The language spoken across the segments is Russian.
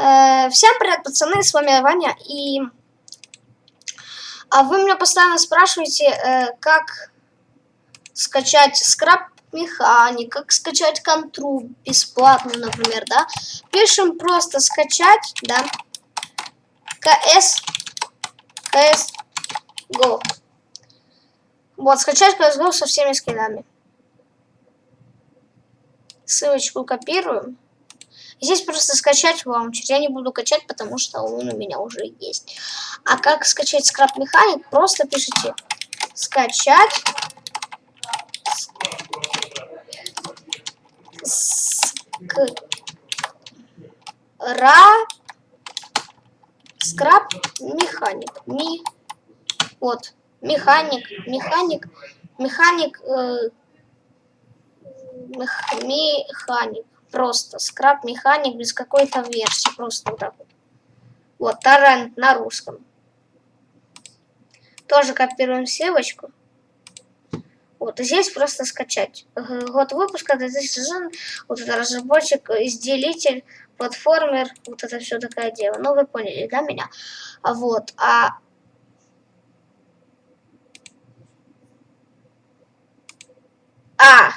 Э, всем привет, пацаны, с вами Ваня, и... А вы меня постоянно спрашиваете, э, как скачать скраб механик, как скачать контру бесплатно, например, да. Пишем просто скачать, да, КС, КС, Go. Вот, скачать CSGO со всеми скинами. Ссылочку копируем. Здесь просто скачать лаунчер. Я не буду качать, потому что он у меня уже есть. А как скачать скраб механик? Просто пишите скачать ра скраб механик. Ми вот механик, механик, механик, э, мех, механик. Просто скраб механик без какой-то версии. Просто вот так вот. Вот, торрент на русском. Тоже копируем ссылочку. Вот, здесь просто скачать. Год выпуска, 2000 вот это разработчик, изделитель, платформер, вот это все такое дело. Ну, вы поняли, да, меня? А вот, а... А!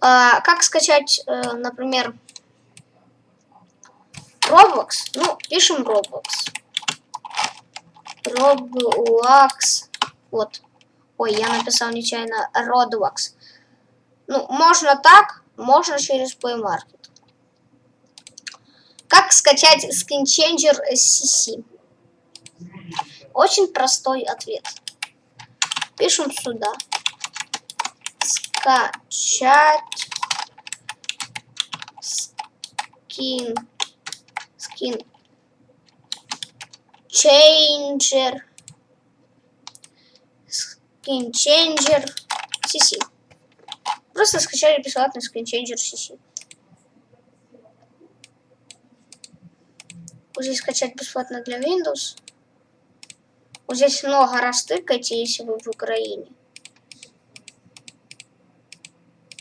А как скачать, э, например, Roblox? Ну, пишем Roblox. Roblox. Вот. Ой, я написал нечаянно Roblox. Ну, можно так, можно через Play Market. Как скачать Skin Changer CC? Очень простой ответ. Пишем сюда. Скачать Skin Skin Changer Skin Changer CC. Просто скачали бесплатный Skin Changer CC. Вот здесь скачать бесплатно для Windows. Вот здесь много раз тыкайте, если вы в Украине.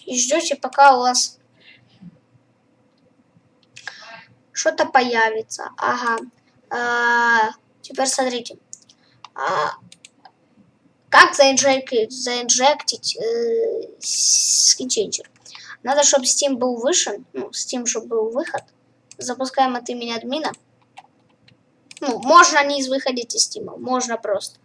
И ждете, пока у вас что-то появится. Ага. А, теперь смотрите. А, как заинжектить, заинжектить э, скинченджер? Надо, чтобы Steam был выше, ну, Steam, чтобы был выход. Запускаем от имени админа. Ну, можно не из выходить из Steam, можно просто.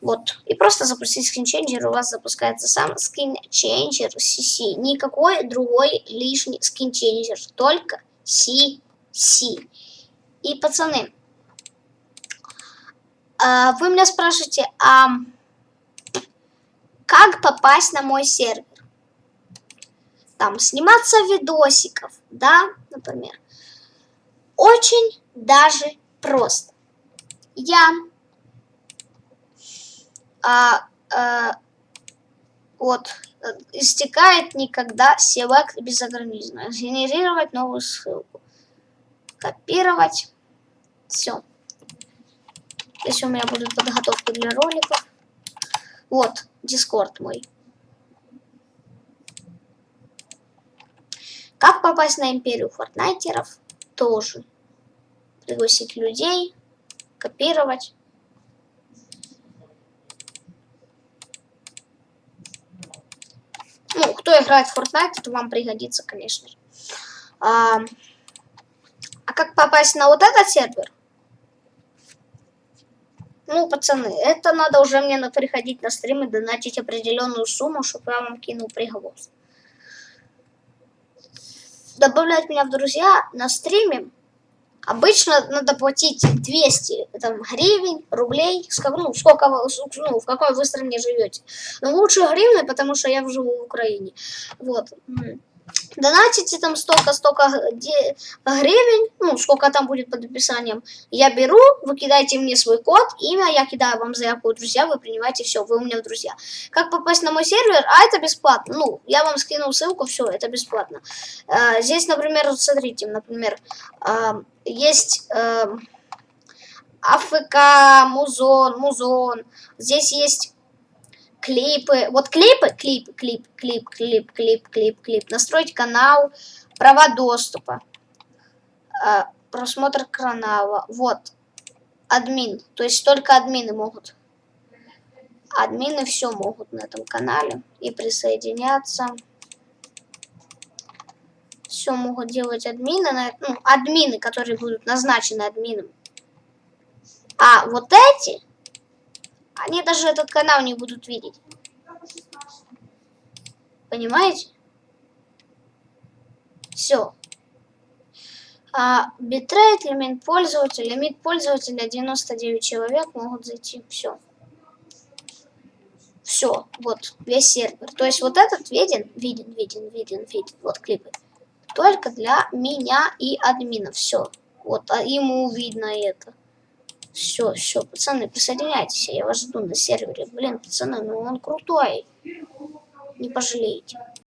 Вот. И просто запустить скинченджер, у вас запускается сам скинченджер CC. Никакой другой лишний скинченджер, только CC. И, пацаны, а, вы меня спрашиваете, а как попасть на мой сервер? Там сниматься видосиков, да, например. Очень даже просто. Я а, а, вот истекает никогда селект безограниченно. Генерировать новую ссылку. Копировать. Все. Здесь у меня будет подготовка для роликов. Вот, Дискорд мой. Как попасть на империю фортнайтеров? Тоже. Пригласить людей, копировать. Ну, кто играет в Fortnite, это вам пригодится, конечно же. А, а как попасть на вот этот сервер? Ну, пацаны, это надо уже мне приходить на стрим и донатить определенную сумму, чтобы я вам кинул приговор. Добавлять меня в друзья на стриме обычно надо платить 200 там, гривен, рублей, ну, сколько, ну, в какой вы стране живете. Но лучше гривны, потому что я живу в Украине. Вот донатите там столько-столько гривен, ну, сколько там будет под описанием, я беру, вы кидаете мне свой код, имя, я кидаю вам заявку друзья, вы принимаете, все, вы у меня друзья. Как попасть на мой сервер? А, это бесплатно, ну, я вам скинул ссылку, все, это бесплатно. А, здесь, например, смотрите, например, а, есть... А, АФК, Музон, Музон. Здесь есть клипы. Вот клипы, клип, клип, клип, клип, клип, клип, клип. Настроить канал, права доступа. Э, просмотр канала. Вот. Админ. То есть только админы могут. Админы все могут на этом канале. И присоединяться. Все могут делать админы. Ну, админы, которые будут назначены админом. А вот эти, они даже этот канал не будут видеть. Понимаете? Все. А, битрейт, лимит пользователя, лимит пользователя 99 человек могут зайти. Все. Все, вот, весь сервер. То есть вот этот виден, виден, виден, виден, виден. Вот клипы. Только для меня и админа. Все. Вот, а ему видно это. Все, все, пацаны, присоединяйтесь, я вас жду на сервере. Блин, пацаны, ну он крутой. Не пожалеете.